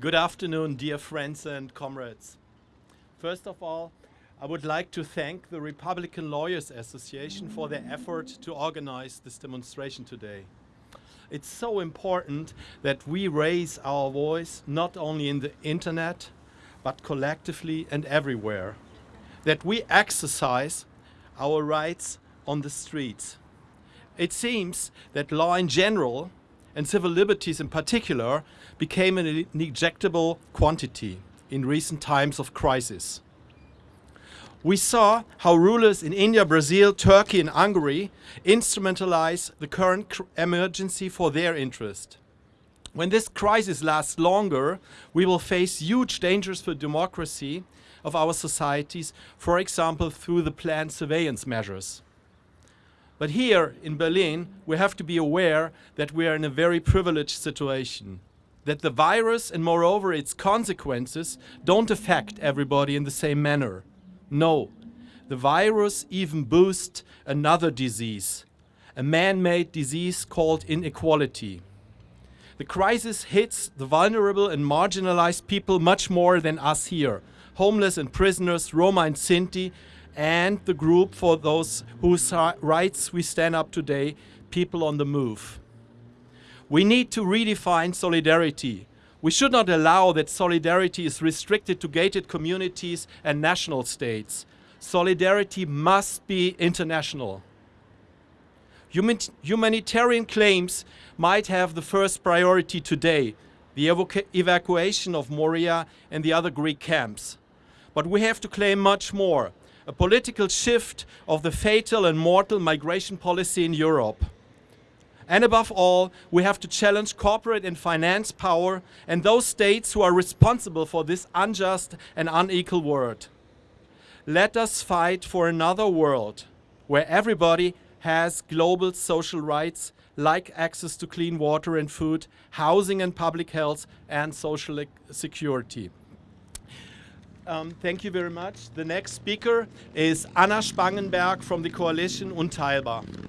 Good afternoon, dear friends and comrades. First of all, I would like to thank the Republican Lawyers Association for their effort to organize this demonstration today. It's so important that we raise our voice not only in the internet, but collectively and everywhere. That we exercise our rights on the streets. It seems that law in general and civil liberties in particular became an injectable quantity in recent times of crisis. We saw how rulers in India, Brazil, Turkey and Hungary instrumentalize the current emergency for their interest. When this crisis lasts longer, we will face huge dangers for democracy of our societies, for example, through the planned surveillance measures. But here in Berlin, we have to be aware that we are in a very privileged situation. That the virus and moreover its consequences don't affect everybody in the same manner. No, the virus even boosts another disease, a man-made disease called inequality. The crisis hits the vulnerable and marginalized people much more than us here, homeless and prisoners, Roma and Sinti, and the group for those whose rights we stand up today, people on the move. We need to redefine solidarity. We should not allow that solidarity is restricted to gated communities and national states. Solidarity must be international. Humanitarian claims might have the first priority today, the evacuation of Moria and the other Greek camps. But we have to claim much more, a political shift of the fatal and mortal migration policy in Europe. And above all, we have to challenge corporate and finance power and those states who are responsible for this unjust and unequal world. Let us fight for another world where everybody has global social rights like access to clean water and food, housing and public health, and social security. Um, thank you very much. The next speaker is Anna Spangenberg from the coalition Unteilbar.